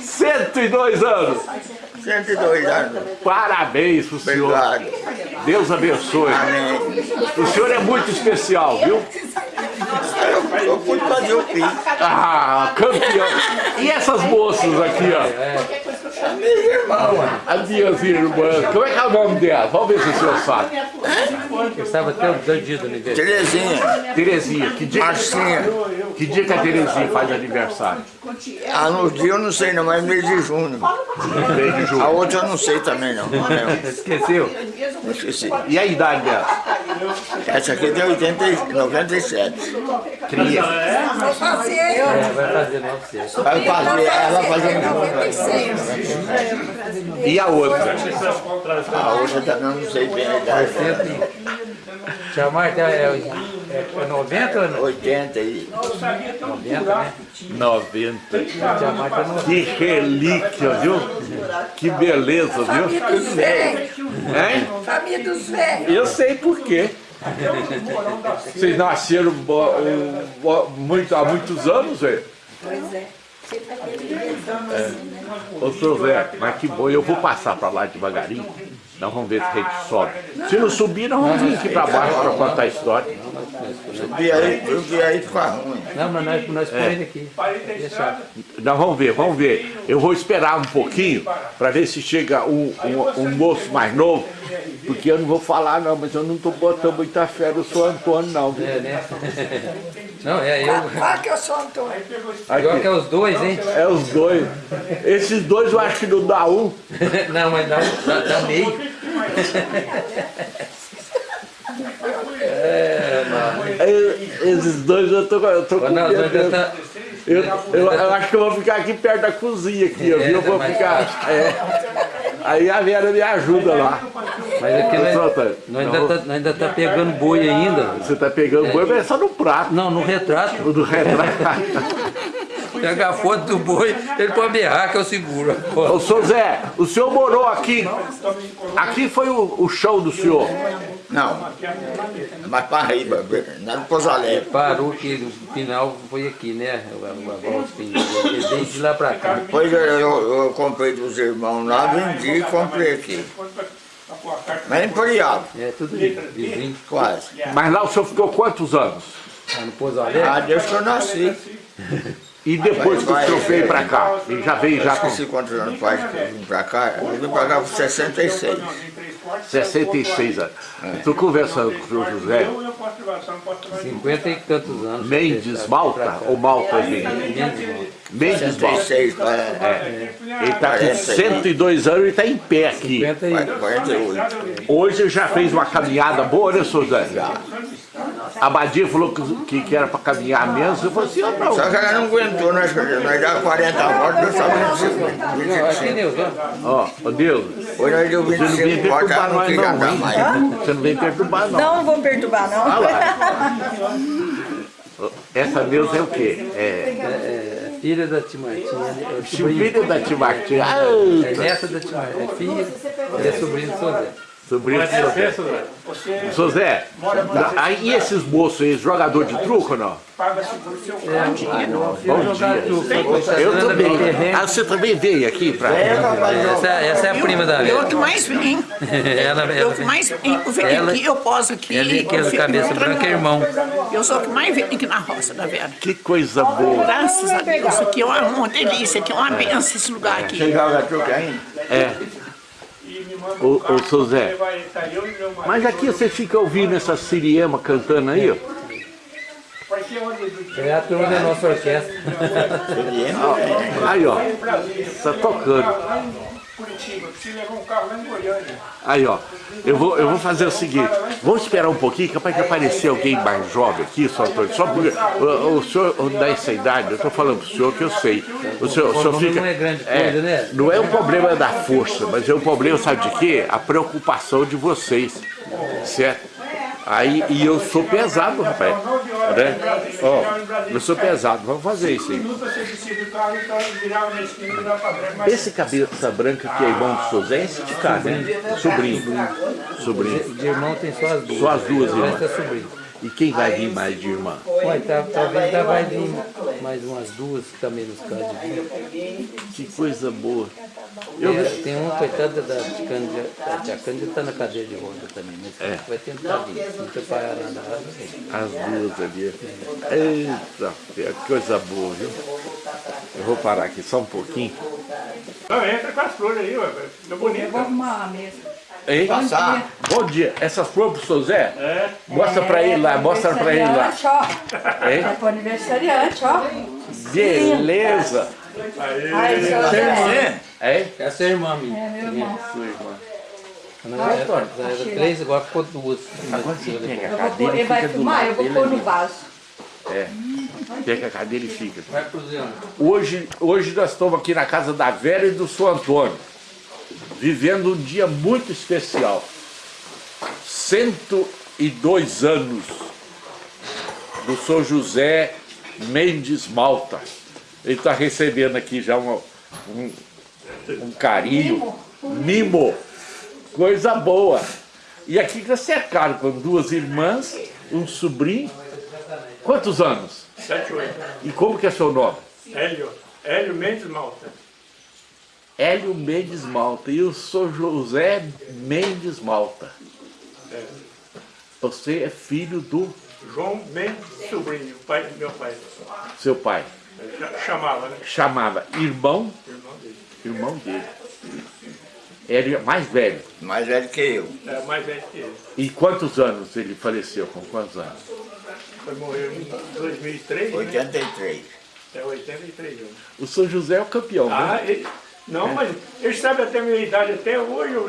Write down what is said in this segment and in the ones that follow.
102 anos! 102 anos. Parabéns pro senhor. Obrigado. Deus abençoe. Amém. O senhor é muito especial, viu? Eu, eu fui fazer o PIS. Ah, campeão. E essas moças aqui, ó? Irmão, mano. As minhas irmãs. Como é que é o nome delas? Vamos ver se o senhor sabe. Eu estava até do aniversário. Terezinha, Terezinha. Que dia, Marcinha. Que dia que a Terezinha faz aniversário? Ah, no dia eu não sei não, mas mês de junho. Mês de julho. A outra eu não sei também não. Esqueceu? Esqueci. E a idade dela? Essa aqui tem 80, e 97. Cria. É, vai fazer 900. Vai fazer, ela vai fazer E a outra? A outra também eu não sei bem a idade. Tia Marta é, é, é 90 ou não? 80 e... 90, né? 90. Tia Marta é 90. Que relíquia, viu? Que beleza, viu? Velho, Hein? família dos velhos. Eu sei por quê. Vocês nasceram bo- bo- muito, há muitos anos, velho? Pois é. Você tá querendo Ô, seu Zé, mas que bom. Eu vou passar pra lá devagarinho. Nós vamos ver se a gente sobe. Se não subir, nós vamos vir aqui pra baixo pra contar a história. Eu vi aí, eu vi aí ficar ruim. Não, mas nós, nós põe ele aqui. Nós vamos ver, vamos ver. Eu vou esperar um pouquinho para ver se chega um, um, um moço mais novo, porque eu não vou falar não, mas eu não tô botando muita fé no seu Antônio não. viu? É, né? Não, é eu. Fala que eu sou Antônio. Igual que é os dois, hein? É os dois. Esses dois eu acho que não dá um. Não, mas dá, dá, dá meio. É, Esses dois eu tô, eu tô com medo. Eu, eu, eu- acho que eu vou ficar aqui perto da cozinha aqui, eu, viu? eu vou ficar. é. Aí a Vera me ajuda lá. mas aqui Ô, nós, nós ainda, tá, nós ainda tá pegando boi ainda. Você tá pegando boi, mas é só no prato. Não, no retrato. O do retrato. Pega a foto do boi, ele pode berrar que eu seguro. Ô, seu Zé, o senhor morou aqui. Aqui foi o, o show do senhor. Não, mas para riba, lá no Alegre. Parou que no final foi aqui, né? O, o, o, o, ele veio de lá pra cá. Depois eu, eu, eu comprei dos irmãos lá, vendi e comprei aqui. Mas em Poriago, É, tudo vizinho. quase. Mas lá o senhor ficou quantos anos? Lá no Alegre. Ah, Deus que eu nasci. E depois que o senhor veio pra cá? Ele já veio já com Esqueci quantos anos faz que eu vim pra cá. Eu vim pra cá com 66. 66 anos. Estou conversando com o senhor José 50 e tantos anos. Mendes Malta ou Malta Mendes? Mendes Malta. 66, é, É. Ele está com 102 anos e está em pé aqui. 50 e... 48. Hoje ele já fez uma caminhada boa, né, seu José? A Badia falou que, que era para caminhar menos. Eu falei assim, eu não. Só que ela não aguentou, nós, nós dava 40 voltas, nós só Não, aqui 25. Deus, ó. Ó, ô Deus, Hoje nós deu você não vem 25 voltas, perturbar ela não nós queria não, andar mais. Você não vem perturbar não. Não, não vou perturbar, não. Olha lá. Essa Deus é o quê? É É, é filha da tia Martinha, é filho da tia Martinha. É Ah, neta da tia Martinha, é filha, é sobrinho do Sodé. Do seu Zé. Seu Zé, aí e esses moços aí, jogador de truco ou não? Bom dia. Eu também. Ah, você também veio aqui pra... Essa, essa é a prima da Eu Vera. que mais vim. Ela, Eu ela, que mais vim. Eu venho Ela- aqui, eu poso aqui. ela eu fico cabeça branca é irmão. Eu sou o que mais venho aqui na roça da Vera. Que coisa boa. Graças a Deus, isso aqui é uma, uma delícia, aqui é uma benção esse lugar aqui. Chegava truque ainda. É. Ô, ô, seu Zé, mas aqui você fica ouvindo essa siriema cantando aí, ó. é a turma da nossa orquestra. Aí, ó. Tá tocando. Aí, ó. Eu vou, eu vou fazer o seguinte. Vamos esperar um pouquinho, capaz de aparecer alguém mais jovem aqui, só. Só porque o, o senhor dá essa idade, eu tô falando pro senhor que eu sei. O senhor, o senhor Não fica... é grande coisa, né? Não é o problema da força, mas é o problema, sabe de quê? A preocupação de vocês. Certo? Aí, e eu sou pesado, rapaz. Né? Ó, eu sou pesado, vamos fazer isso aí. Esse cabeça branca que é irmão do seu Zé é esse de cá, né? Sobrinho. Sobrinho. De irmão tem só as duas. Só as duas O é. E quem vai vir mais de irmã? Ué, tá, talvez ainda vai vir mais umas duas que também nos de vida. Que coisa boa. Eu, É, tem um, coitado da tia Cândida, a tia Cândida está na cadeia de roda também, mas É. vai tentar vir. Se não preparar nada, vir. As duas ali. Eita, que coisa boa, viu? Eu vou parar aqui só um pouquinho. Não, entra com as flores aí, ué. Fica bonito. arrumar uma mesa. Hein? Passar. Bom dia. Essas flores pro seu Zé? É. Mostra pra ele lá, mostra pra ele lá. Ó. Hein? É pro aniversariante, ó. Beleza. Ai, seu Você? Zé. Hein? É a sua irmã, minha. É meu irmão. Sua irmã. Não, era, era três, agora ficou duas. Agora você pega a cadeira e ele vai fica do filmar, eu lado vou pôr no vaso. É. Pega a cadeira e fica. Vai Zé. Hoje, hoje nós estamos aqui na casa da Vera e do São Antônio, vivendo um dia muito especial. 102 anos do São José Mendes Malta. Ele está recebendo aqui já uma- um, um carinho, mimo, coisa boa. E aqui está cercado com duas irmãs, um sobrinho. Quantos anos? 7, 8. E como que é seu nome? Hélio. Hélio Mendes Malta. Hélio Mendes Malta. E eu sou José Mendes Malta. É. Você é filho do João Mendes Sobrinho, pai do meu pai. seu pai. Chamava, né? Chamava irmão, Irmão dele. irmão dele. Era mais velho. Mais velho que eu. É mais velho que ele. E quantos anos ele faleceu? Com quantos anos? Foi morrer em 2003, né? 83. É 83 anos. O São José é o campeão, Ah, né? ele, não, mas ele sabe até a minha idade até hoje, eu-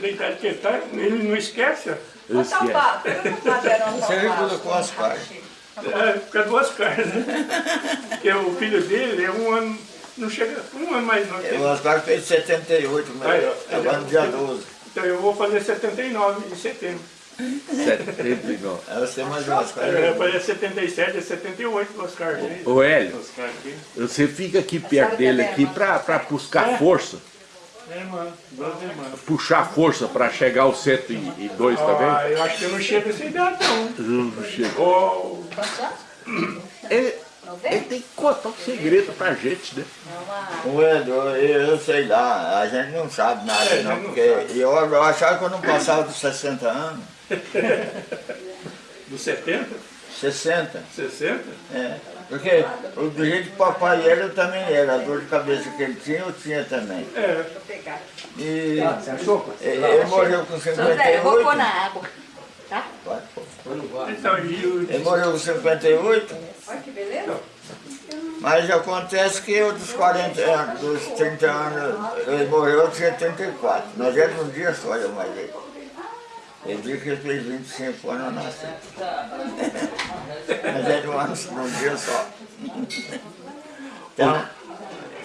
da idade que ele está, ele não esquece. Tá papo, madeirão Você ajuda com as cartas. É, fica duas caras, né? Porque o filho dele é um ano, não chega, um ano mais ele. O Oscar fez 78, Aí, ó. mas agora no dia 12. Então eu vou fazer 79 em setembro. 79. Aí você mais o Oscar. Eu fazer 77, é 78 do Oscar. né? Ô Hélio, Oscar aqui. você fica aqui perto dele aqui pra, pra buscar força. É, irmã. Puxar força pra chegar aos 102 também. Ah, eu acho que eu não chego nessa idade, não. Não chega. Ô, Ele, ele tem que contar um segredo pra gente, né? O Edu, eu, eu sei lá, a gente não sabe nada É, não, não porque eu, eu achava que eu não passava dos 60 anos. Dos 70, 60, 60, é. Porque o- do jeito que o papai era, eu também era. A dor de cabeça que ele tinha, eu tinha também. é. E ele morreu com Zé, eu vou pôr 58. na água. Pode pôr. Então, e Ele morreu com 58, Olha que beleza. mas acontece que eu dos 40 anos, dos 30 anos, ele morreu, eu tinha 34. Nós éramos um dia só, eu mais ele. Ele disse que ele fez 25 anos, eu nasci. Mas era um ano, um dia só. Então,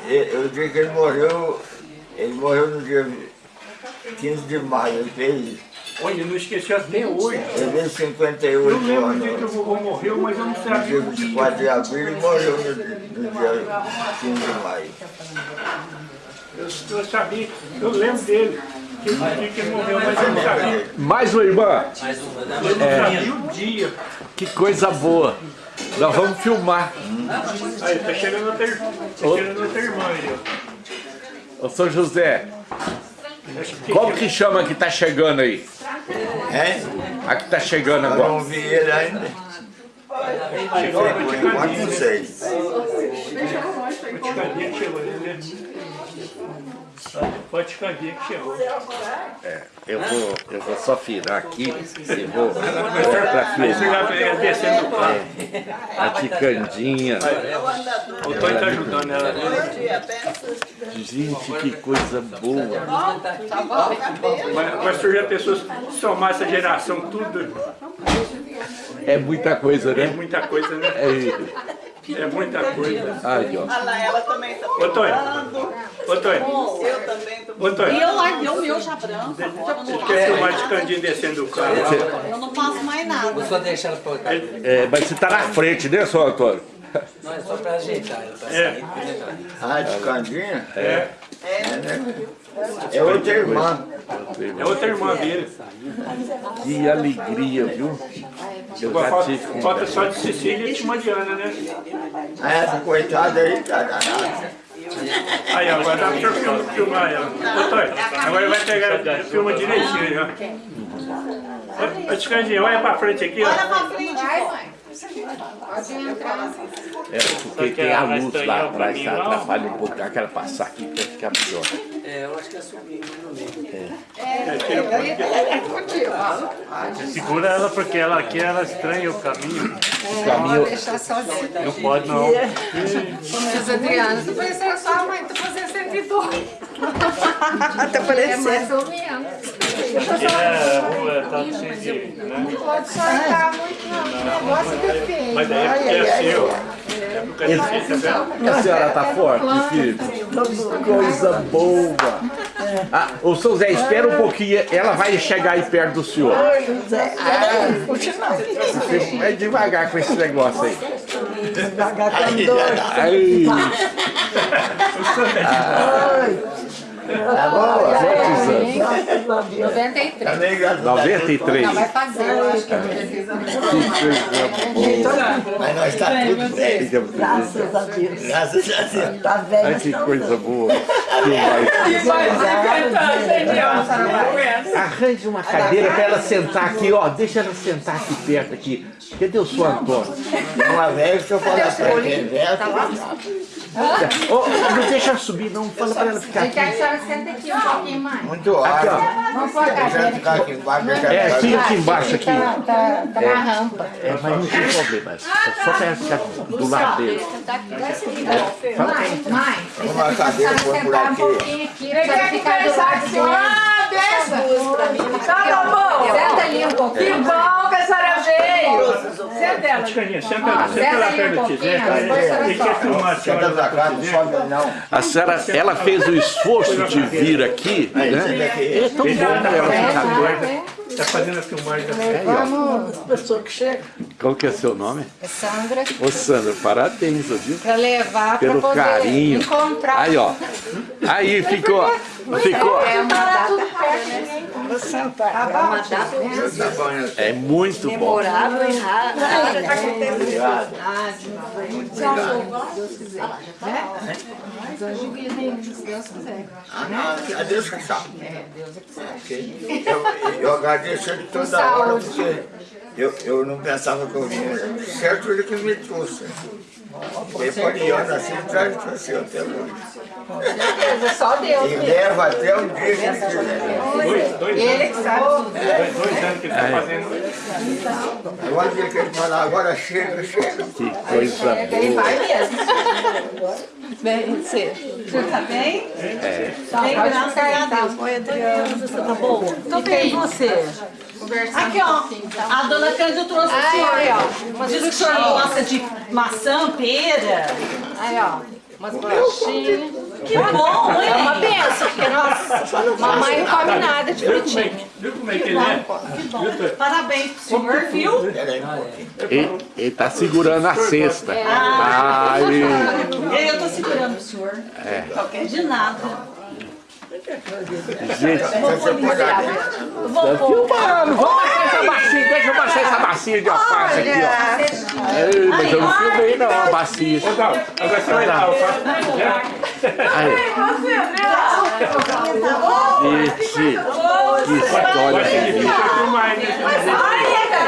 eu, eu digo que ele morreu, ele morreu no dia 15 de maio, ele fez, olha, eu não esqueci até hoje. ele Eu 58 lembro do dia que o anos. vovô morreu, mas eu não No sabia dia o dia. 24 de abril, ele morreu no, no dia 15 de maio. Eu, eu sabia, eu lembro dele. Que morreu, mas eu não sabia. Mais uma irmã. Eu não sabia o dia. Que coisa boa. Nós vamos filmar. Aí, tá chegando outra, tá chegando outra irmã aí. Ô São José, como que chama que tá chegando aí? Hein? A que tá chegando Eu agora. não vi ele ainda. Chegou a Por enquanto não que chegou, né? Vaticania que chegou. Eu vou, eu vou só virar aqui e vou vem descendo o carro. a ticandinha. O Tony tá ajudando ela. Gente, que coisa boa. Vai, vai surgir pessoas somar essa geração, tudo. É muita coisa, É né? muita coisa, né? É, É muita coisa. aí, ó. Olha lá, ela também tá Ô, Tony. Ô, Tony. Eu também tô Ô, Tony. E eu larguei o meu já branco, não Quer filmar de candinho descendo o carro? eu não faço mais nada. Vou só deixar ela. É, mas você tá na frente, né, São Antônio? Não, é só pra ajeitar. É. Ah, de Candinha? É. É outra irmã. É outra irmã dele. Que alegria, viu? Eu já falta, tive com falta só de Cecília e de Mariana, né? Essa coitada aí tá danada. Aí, ó, agora dá pra filmar ela. Ô, Toy, agora vai pegar, filma direitinho, ó. Ô, olha pra frente aqui, ó. Olha pra frente. É, porque tem a luz lá atrás, tá? atrapalha um pouco. Eu quero passar aqui pra ficar melhor. É, eu acho que é subir no meio. Segura ela porque ela aqui ela estranha o caminho. O caminho, Deixar sozinho. Não pode não. Mas Adriana, tu parecendo sua mãe, tu fazendo 102. Tá É parecendo. mais ou menos. É, a rua tá cheia de. Né? Pode soltar muito não, o negócio é. Mas daí é porque é seu. É porque é seu, a senhora tá forte, filho? Coisa boa. Ah, ô, seu Zé, espera um pouquinho. Ela vai chegar aí perto do senhor. Vai devagar com esse negócio aí. Aí. Tá bom? Quantos anos? 93. Tá nem graças a Deus. 93. Vai fazer, eu acho que é precisa. Boa. Mas nós tá tudo bem. Graças a Deus. Graças a Deus. Tá velho. Ai, que coisa boa. Que vai- Arranje uma cadeira para ela sentar aqui, ó. Deixa ela sentar aqui perto aqui. Cadê o seu Antônio? Uma vez que eu falar pra quem velho, Ô, não deixa ela subir, não. Fala para ela ficar Ele aqui. Quer que a senhora sente aqui um pouquinho mais. muito Aqui, alto. ó. Vamos pôr a Deixa cadeira eu ficar aqui embaixo, deixa É, eu aqui, aqui embaixo, aqui. Tá, tá, tá na rampa. É, mas não tem problema. É só ficar do lado dele. Mais, mais. Uma cadeira A põe senhora por sentar um aqui. pouquinho aqui pra ficar do lado de lá. Tá bom. Senta ali um Que pouquinho. bom senhora veio. Senta ela. Ticandinha, senta, Ó, senta ali perto do Tizé. a senhora Ele quer sobe. filmar a Senta senhora pra lá cá, com o não Tizé. sobe não. A senhora, ela fez o esforço de vir aqui, né? É tão bom ela ficar doida. Tá fazendo a filmagem da Aí, Pessoa que chega. Qual que é seu nome? Sandra, Ô, Sandra, parabéns, viu? pra levar pra Pelo poder carinho. encontrar. Aí, ó. Aí ficou. Ficou. É uma data perto, Tá bom, né? É muito bom. Memorável e raro. Obrigado. Ah, não, a Deus que sabe. Ok? Eu, eu agradeço ele toda hora, porque eu, eu não pensava que eu vinha. Certo ele que me trouxe. Porque poliana assim traz e trouxe eu até hoje. é só Deus E leva até o dia que ele quiser. Dois, dois Ele que sabe dois, dois anos que ele tá fazendo. Agora dia que ele falar, agora chega, chega. Que coisa Ele boa. vai mesmo. Bem, você. Você tá bem? É. Bem, graças a Deus. Oi, Adriana. Você tá bom? Tô bem, e você? Aqui, ó. tá? A dona Cândida trouxe o Ai, senhor. ai, ó. Diz que o senhor gosta de maçã, pera. Aí, ó. Umas bolachinhas. Que bom, hein? É uma benção, porque nossa, mamãe não come nada de frutinha. Viu como é que ele é? Que bom. Parabéns pro senhor, viu? Pouquinho. Ele, ele tá segurando a cesta. Ai, Eu tô segurando o senhor. É. De nada. gente. Você pode abrir. Eu vou pôr. Filmando, vamos baixar essa bacia, de alface aqui, ó. Ei, mas eu não filmei não, a bacia. Ô, Gal, agora você vai dar alface pro Tizé. Aí, gente, que história ainda.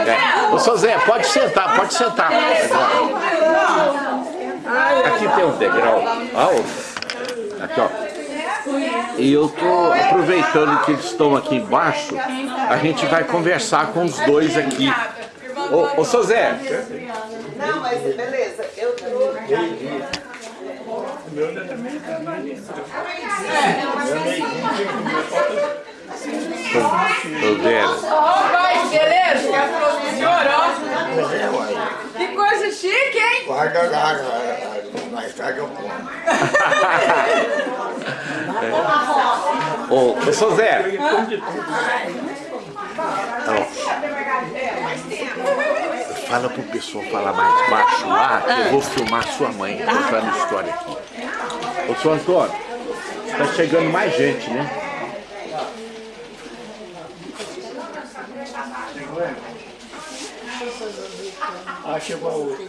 É. Ô, seu Zé, pode sentar, pode sentar. Aqui tem um degrau. Ó, aqui, ó. E eu tô aproveitando que eles estão aqui embaixo, a gente vai conversar com os dois aqui. Ô, ô seu Zé, Não, mas beleza. Eu tô vendo. Ó, vai, beleza? Já falou do senhor, ó. Pois é, uai. Que coisa chique, hein? Guarda lá, mais tarde eu como. Ô, ô seu Zé, fala pro pessoal falar mais baixo lá, que eu vou filmar sua mãe contando história aqui. Ô, seu Antônio, tá chegando mais gente, né? Ah, chegou a outra.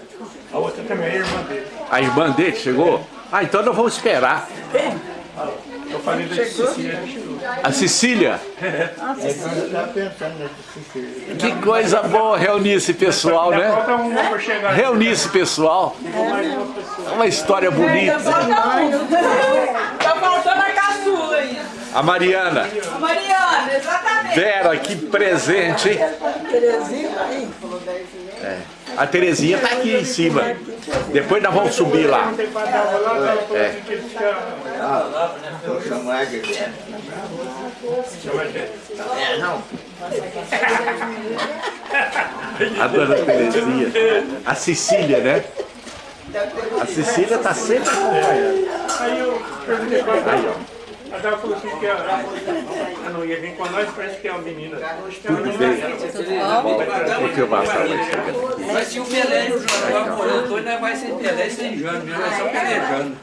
A outra também é irmã dele. A irmã dele chegou? Ah, então nós vamos esperar. Eu falei da Cecília, chegou. A Cecília? Tá. Que coisa boa reunir esse pessoal, né? Reunir esse pessoal. É uma história bonita. Tá faltando a caçula ainda. A Mariana. A Mariana, exatamente. Vera, que presente, hein? É. A Terezinha tá aqui em cima. Depois nós vamos subir lá. É. É, não. A dona Terezinha. A Cecília, né? A Cecília tá sempre acompanhando. Aí pra ela. Falou assim que a, a não ia vir com nós, parece que é uma menina. Tudo bem. Vou filmar pra ela chegando aqui. Mas se o Pelé e o João morando dois, nós vai sem Pelé e sem Jânio, viu? Nós só pelejando.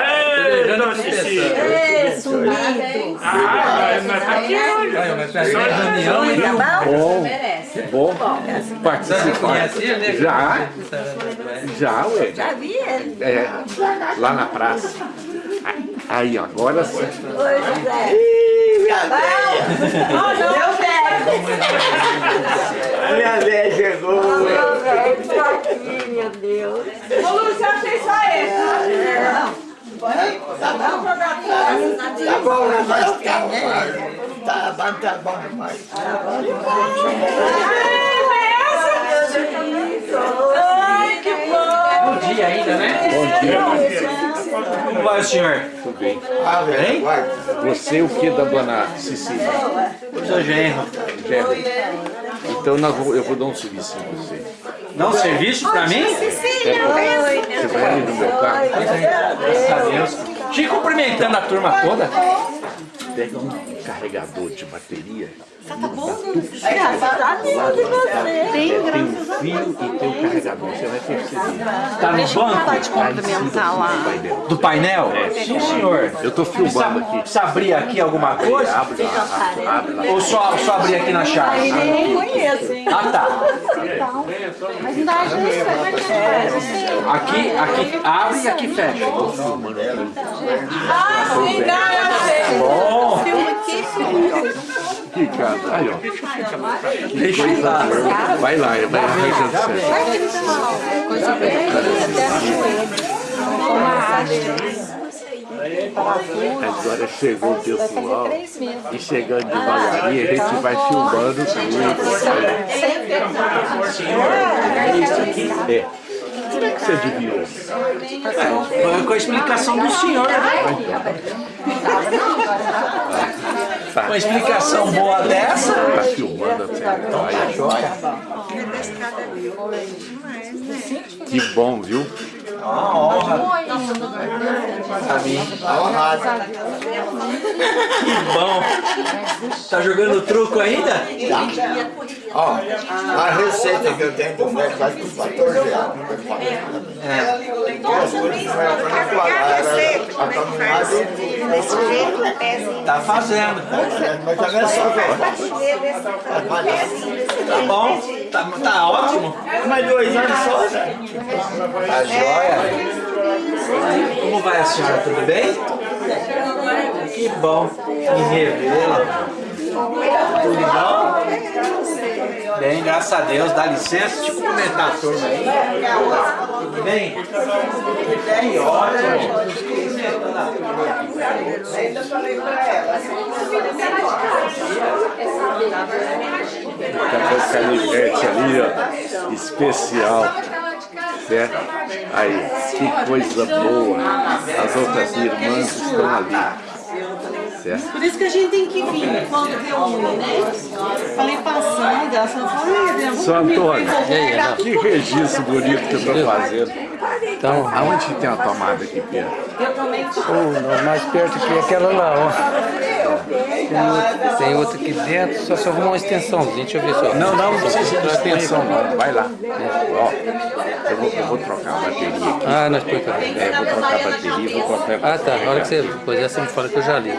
Ei, dona Cecília! Ei, sumido. Ah, mas tá aqui hoje. Mas peraí, reunião, viu? Bom, bom participar. Né? Já, já, ué. Já vi ele. É, lá na praça. Aí, ó, agora sim. Oi, José. Ih, minha velha. Oh, não. Meu velho. A minha velha chegou. Meu velho, tô aqui, meu Deus. Ô, Lúcia, eu achei só esse. Não. Tá bom, tá bom, né? Mas tá bom. Tá bom, tá bom demais. Ai, dia ainda, né? Bom dia. Como vai o senhor? Tudo bem. Ah, vai. Você o que da dona Cecília? Sou genro. Gerro. Então vou- eu vou dar um serviço em você. Dá um serviço pra mim? Você vai ali no meu carro, Graças a Deus. Te cumprimentando a turma toda. pega um carregador de bateria. Graças a Deus e você. Tem um fio e tem um carregador. Você vai perceber. Tá no banco sim vai dentro. do painel? Sim, senhor. Eu tô filmando aqui. Precisa abrir aqui alguma coisa? Abre lá, abre lá. Ou só, só abrir aqui na chave? Nem conheço, hein? Ah, tá. Mas não dá ajuda. Aqui, aqui abre e aqui fecha. Ah, sim, não, eu sei. Bom, Que cara. Aí, ó. deixa eu lá. Vai lá, vai arranjando certo. Coisa bem Agora chegou o pessoal e chegando devagarinho, a gente vai filmando tudo. É isso aqui? É. Como é que você adivinhou? Foi com a explicação do senhor. Com a explicação boa dessa. Tá filmando assim. Aí, Joia. Que bom, viu? Uma honra pra mim. Que bom. Tá jogando truco ainda? Ó, a receita que eu tenho do médico faz por 14 anos. É. Duas coisas que não era pra falar, era a caminhada Tá fazendo. Mas também é só velho. Tá bom. Tá, tá ótimo. Mas dois anos só, né? Tá joia. Como vai a senhora? Tudo bem? Que bom. Me revela. Tudo bom? Bem, graças a Deus. Dá licença. Deixa eu cumprimentar a turma aí. Tudo bem? Bem, ótimo. Ainda falei pra ela. Tá canivete ali, ó. Especial. Certo? Aí, que coisa boa. As outras irmãs estão ali. Certo? Por isso que a gente tem que vir quando reúne, né? Falei passando, ela falou, "Ai, Seu Antônio, que registro bonito que eu tô fazendo. Então, Aonde tem a tomada aqui, Pedro? oh, mais perto aqui é aquela lá, ó. Tem outra, tem outra aqui dentro, só se arrumar uma extensãozinha, deixa eu ver só. Não, não, não precisa de extensão, não. Vai lá. Ó, eu vou, eu vou trocar a bateria aqui. Ah, nós põe cá. É, eu vou trocar a bateria vou colocar. Ah, tá. Na hora que você pôs essa, você me fala que eu já ligo.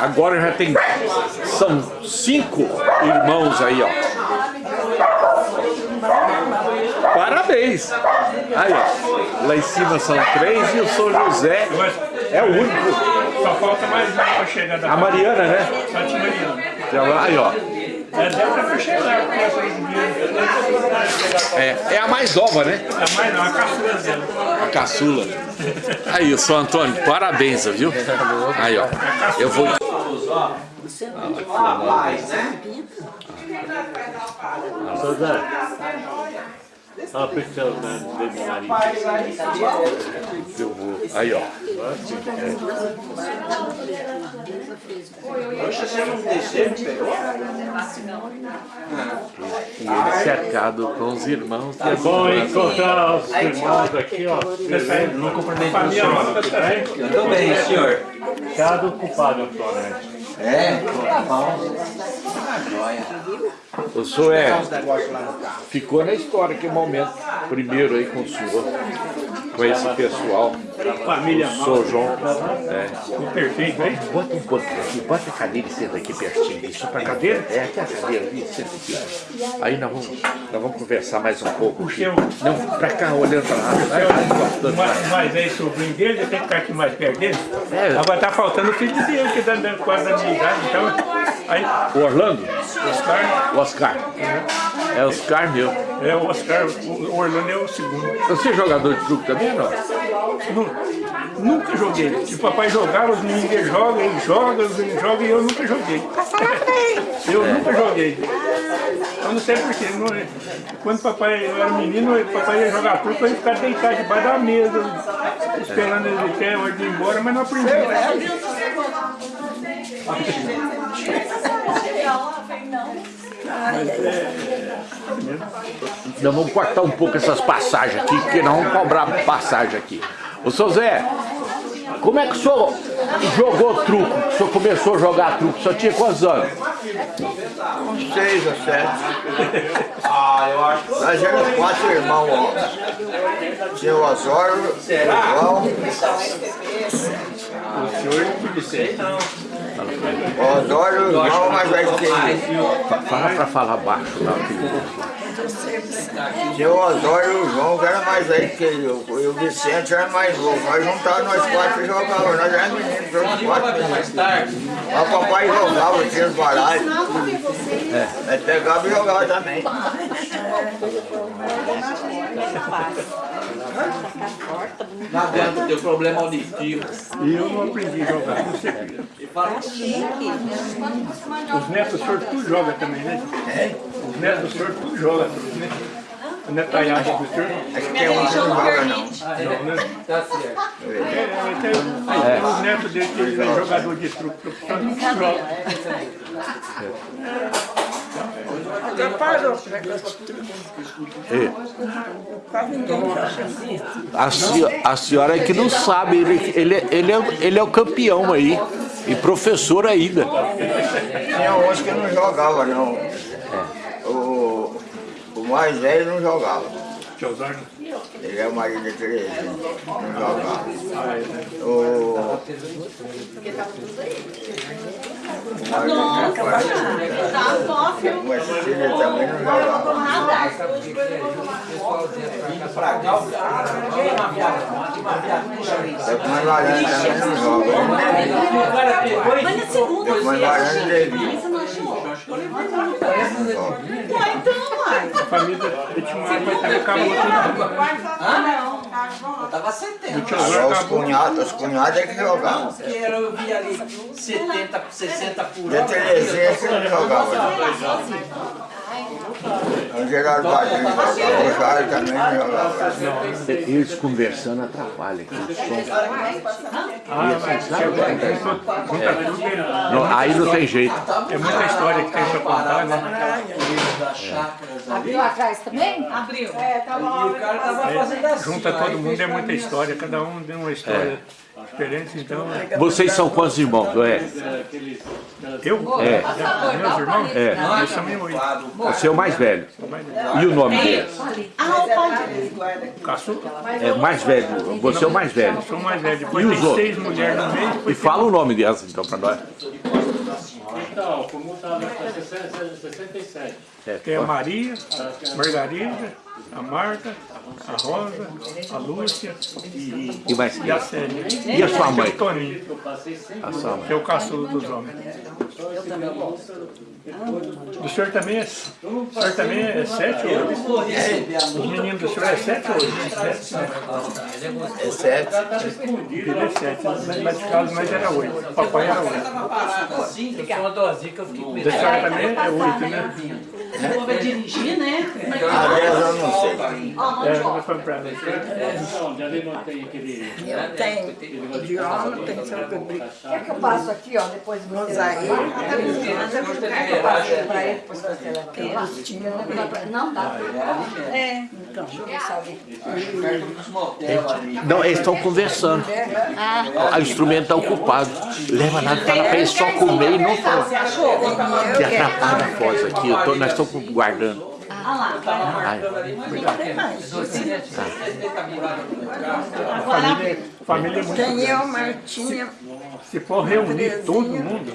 Agora já tem, são cinco irmãos aí, ó. Parabéns! Aí, ó, lá em cima são três e o São José é o único. Só falta mais um para chegar da A Mariana, né? Só Mariana. Aí, ó. É, É, é a mais nova, né? É mais não, a caçula dela. A caçula. Aí, o São Antônio, parabéns, viu? Aí, ó. Eu vou. Saudade. Olha a pessoa do meu marido. Eu vou. Aí, ó. Poxa, você não desceu, pegou? E ele cercado com os irmãos. É bom encontrar os irmãos aqui, ó. Não cumprimento o senhor. tô bem, senhor. Cada ocupado atualmente. É? Tá bom. Ah, joia. O senhor é. Ficou na história que momento. Primeiro aí com o senhor. Com esse pessoal. Família senhor João. É. Perfeito, hein? Bota um banco aqui, bota a cadeira e senta aqui pertinho. Isso pra cadeira? É, aqui a cadeira ali, senta aqui. Aí nós vamos, nós vamos conversar mais um pouco. aqui. seu- Não, pra cá, olhando pra lá. Vai, gostando. Mas, mas aí, sobrinho dele, tem que estar aqui mais perto dele. É. Agora tá faltando o filho dele, que tá dando quase da minha idade. Então, aí, O Orlando? Oscar, O Oscar. É Oscar meu. É o Oscar, o Orlando é o segundo. Você é jogador de truque também ou não? Nu- Nunca joguei. Se o papai jogava, os meninos jogam, ele joga, os meninos jogam e eu nunca joguei. Eu nunca joguei. Eu não sei porquê. Não, quando o papai eu era menino, o papai ia jogar truque, eu ia ficar deitado debaixo da mesa, esperando ele ter hora de ir embora, mas não aprendi. Nós vamos cortar um pouco essas passagens aqui, porque nós vamos cobrar passagem aqui. Ô, seu Zé, como é que o senhor jogou truco? O senhor começou a jogar truco? O senhor tinha quantos anos? Uns seis ou sete. Ah, eu acho que Nós éramos quatro irmãos, ó. Tinha o Osório, o João, o senhor não podia ser, não. O Osório, o João mais velho que eu. Fala pra falar baixo lá. filho. Tinha o Osório e o João, que era mais velho que eu. E o Vicente era mais novo. Nós juntávamos nós quatro e jogávamos. Nós éramos meninos, todos quatro Mais meninos. tarde. Mas o papai jogava, tinha os baralhos. É. Aí pegava e jogava também. Não adianta ter problema auditivo. E eu não aprendi a jogar, não sei. Os netos do senhor tudo joga também, né? Os netos do senhor tudo joga, né? O netaiagem do senhor. Acho que tem um que não joga não. Não, né? Tá certo. É, os netos dele que ele é jogador de truque profissional, não joga. A, senhora, a senhora é que não sabe, ele, ele, ele, é, ele é o campeão aí. E professor ainda. Tinha uns que não jogava não. O, o mais velho não jogava. Ele é o marido de Terezinha. Não jogava. O, o marido de Mas filho também não. É com a Laranja também não joga. É com a Laranja e Levi. A família do tio Mário vai estar acabou tudo. Eu tava 70. O tio Só os cunhados, os cunhados é que jogavam. Que era, eu vi ali 70, 60 por De hora. Terezinha que não jogava. O Geraldo Padrinho jogava. O Jair também. Eles conversando atrapalham aqui o som. Junta aí não tem jeito. É muita história que tem pra contar, né? Das chácaras ali. Abriu atrás também? Abriu. E o cara tava fazendo assim. Junta ó, todo mundo, é muita história, cada um tem uma história. Diferentes, então... Vocês são quantos irmãos? É. Eu? É. Meus irmãos? É. Nós somos em oito. Você é o mais velho. E o nome deles? Ah, o pai dele. Caçula. É mais velho. Você é o mais velho. Sou o mais velho. Depois E tem os outros? seis mulheres no meio. E fala o nome delas então pra nós. Então, o comum está até 67. tem a Maria, Margarida, a Marta, a Rosa, a Lúcia e, E e a Célia. E a sua mãe? E o Toninho, A sua mãe. que é o caçulo dos homens. O senhor também é, o senhor também é sete ou oito? Os meninos do senhor é sete ou oito? Sete, né? É sete. Ele é sete, mas de casa nós era oito. Papai era oito. Eu sou uma dozinha que eu fiquei com medo. Da senhora também é oito, né? Vou ver dirigir, né? Aliás, eu não sei. É, nós fomos pra lá. Então, já levantei aquele... Eu tenho de homem, tem seu que Quer que eu passo aqui, ó, depois você aí? Não dá. É. Então, eles estão conversando. O instrumento está ocupado. Leva nada, fala pra eles só comer e não falar. Que atrapalha a voz aqui. Eu tô- nós estamos guardando. Ai, A família, a família é muito Tem grande. eu, Martinha, Se for reunir todo mundo,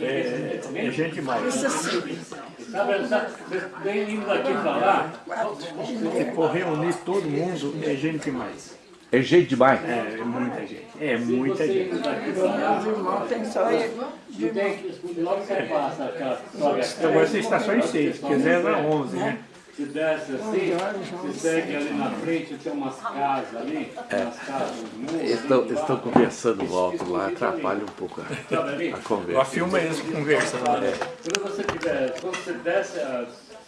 é, é gente demais. Pra lá, Se for reunir todo mundo, é gente demais. É gente demais. É, é muita gente. É muita gente. tem só que... Logo você passa aquela... A Agora você está só em seis, se quiser era onze, né? Se desce assim, você segue ali na frente, tem umas casas ali, umas casas, muros. Estão, estão conversando alto lá, atrapalha um pouco a, Sabe ali? a Ó, conversa. filma eles conversando. né? Quando você tiver, quando você desce, ah,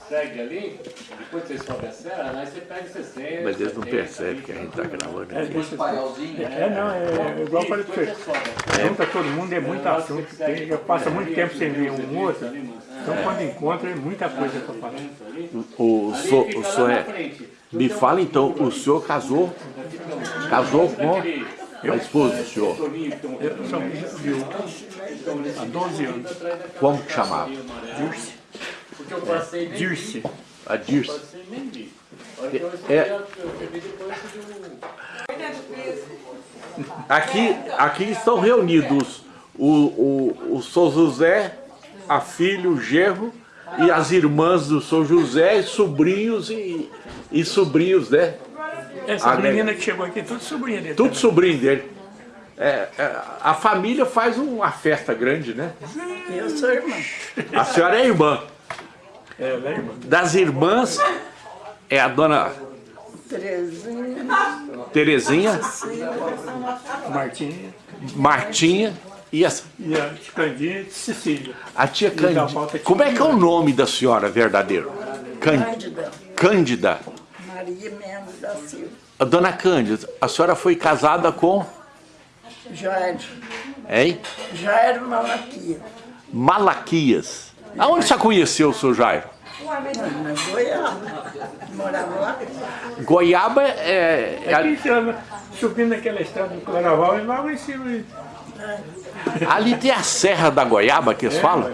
segue ali, depois você sobe a serra, aí você pega 60. Mas eles não 70, percebem que a gente está gravando É, aqui. deixa é, não, é igual eu falei pra você. Junta todo mundo, é muito assunto. Tem, já passa muito tempo sem ver um outro. Então quando encontra, é muita coisa pra falar. O, so, o senhor é... Me fala então, o senhor casou, casou com a esposa do senhor. Eu sou viu há 12 anos. Como que chamava? Dirce. Porque eu passei nem Dirce. A Dirce. Você nem vi. A hora que eu recebi, É. eu recebi depois de um... Aqui, aqui estão reunidos o, o, o São José, a filha, o genro e as irmãs do São José, e sobrinhos e, e sobrinhos, né? Essa né? menina que chegou aqui, tudo sobrinha dele. Tudo também. sobrinho dele. É, é, a família faz uma festa grande, né? Eu sou irmã. A senhora é irmã. É, ela é irmã. Das irmãs é a dona Terezinha, Terezinha, Martinha Martinha e a, e a Candinha de Cecília. a tia Cândida. falta Como é que é o nome da senhora verdadeiro? Cân- Cândida, Cândida. Maria Mendes da Silva, A dona Cândida, a senhora foi casada com, Jair, hein? Jair Malaquia, Malaquias. Aonde você conheceu o seu Jairo? na Goiaba, morava lá. Goiaba é... é Aqui subindo aquela estrada do Claraval e logo em cima. ali tem a Serra da Goiaba que eles falam?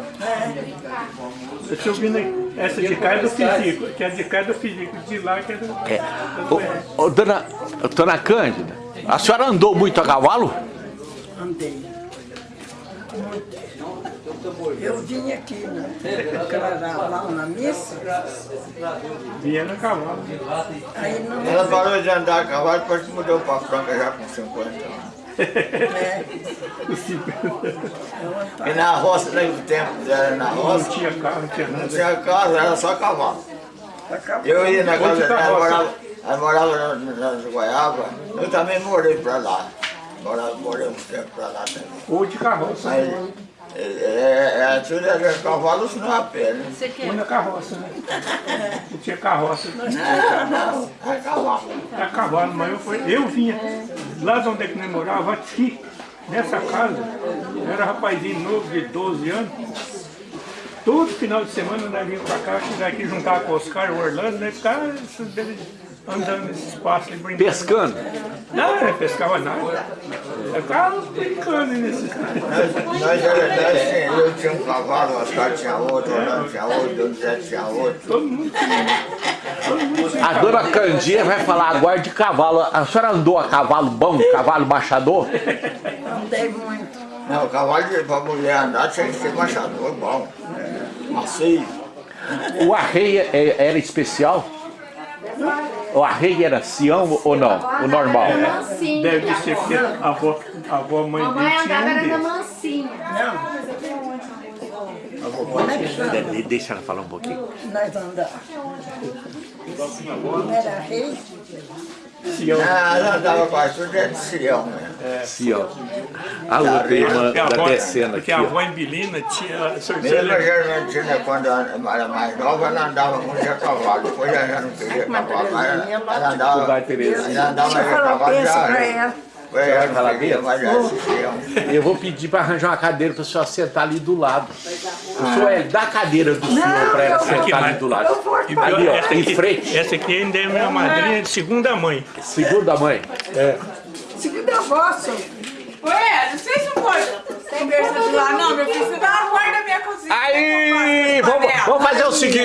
Subindo aí. essa de cá é do físico, que é de cá é do físico, de lá que é do. É. Ô, ô, dona, dona Cândida, a senhora andou muito a cavalo? Andei. Muito. Eu vim aqui né, lá na missa, Vinha no cavalo. aí não Ela parou de andar a cavalo depois que mudou para Franca já com 50 anos. é, E na roça, naquele tempo dela, na Não roça, tinha carro, não tinha não nada. tinha casa, era só cavalo. Eu ia na casa tá dela, ela morava, ela morava na, na Goiaba, eu também morei pra lá. Morava, morei um tempo pra lá também. Ou de carroça. Mas é, é, é, tudo era cavalo, não a pé, né? Ou na carroça, né? Não tinha carroça. Não, é cavalo. Era cavalo, mas eu, fui, eu vinha lá de onde é que nós morava, aqui, nessa casa. Eu era rapazinho novo de 12 anos. Todo final de semana nós vinha pra cá, chegar aqui, juntar com o Oscar, o Orlando, né? Ficar andando nesse espaço e brincando. Pescando? Não, não pescava nada. Eu ficava brincando nesse Nós, nós era dez, eu tinha um cavalo, o Oscar tinha outro, o Orlando tinha outro, o Zé tinha outro. Todo mundo A dona Candinha vai falar agora de cavalo. A senhora andou a cavalo bom, cavalo machador? Andei muito. Não, o cavalo para mulher andar tinha que ser machador bom, macio. O arreio é- era especial? O arreio era Sião ou não? O normal? Mansinho. deve ser porque a avó, a avó mãe dele tinha andava um era da desses. mansinha. De- Deixa ela falar um pouquinho. Nós andamos. Não era rei? Sião. Ah, ela andava quase tudo dentro de Sião mesmo. Sião. A outra irmã a da avó, descendo porque aqui. a avó em Belina tinha... o Mesmo a Germantina, quando ela era mais nova, ela andava muito a cavalo. Depois ela já não queria cavalo, mas ela, ela andava. Ela andava Deixa eu de falar um cavalo já. Dentro. esse Sião. Eu vou pedir para arranjar uma cadeira para a senhora sentar ali do lado. O senhor é da cadeira do senhor para ela sentar ali do lado. Ali, ó, essa em aqui- frente. Essa aqui ainda é minha madrinha de segunda mãe. Segunda mãe. Segunda vossa. Ué, não sei se não pode conversa de lá, não, meu filho. Você dá porta da minha cozinha. Aí, vamos, vamos fazer o seguinte.